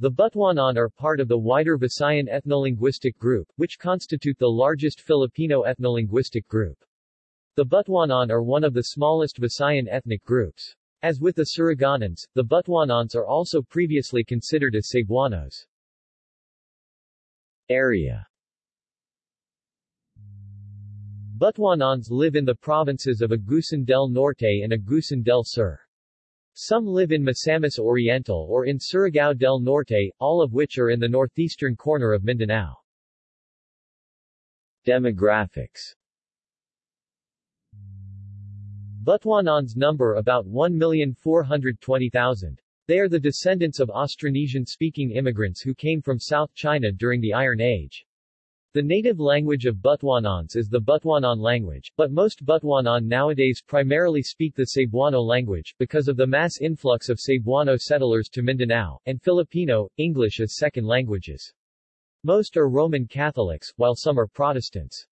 The Butuanan are part of the wider Visayan ethnolinguistic group, which constitute the largest Filipino ethnolinguistic group. The Butuanan are one of the smallest Visayan ethnic groups. As with the Suriganans, the Butuanans are also previously considered as Cebuanos. Area Butuanans live in the provinces of Agusan del Norte and Agusan del Sur. Some live in Misamis Oriental or in Surigao del Norte, all of which are in the northeastern corner of Mindanao. Demographics Butuanans number about 1,420,000. They are the descendants of Austronesian-speaking immigrants who came from South China during the Iron Age. The native language of Butuanans is the Butuanan language, but most Butuanan nowadays primarily speak the Cebuano language, because of the mass influx of Cebuano settlers to Mindanao, and Filipino, English as second languages. Most are Roman Catholics, while some are Protestants.